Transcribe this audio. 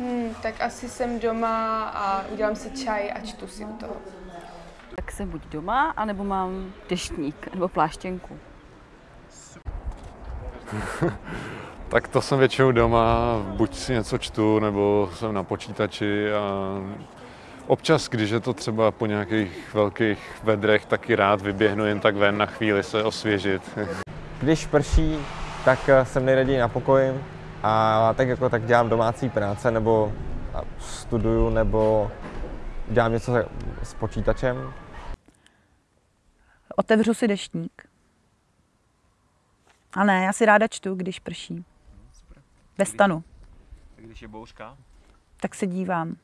Hmm, tak asi jsem doma a udělám si čaj a čtu si u toho. Tak jsem buď doma, anebo mám deštník nebo pláštěnku. Tak to jsem většinou doma, buď si něco čtu, nebo jsem na počítači a občas, když je to třeba po nějakých velkých vedrech, taky rád vyběhnu jen tak ven na chvíli se osvěžit. Když prší, tak eh, jsem nejraději na pokoji a tak jako tak dělám domácí práce nebo studuju nebo dělám něco s počítačem. Otevřu si deštník. A ne, já si ráda čtu, když prší. Ve stanu. Když je bouřka? Tak se dívám.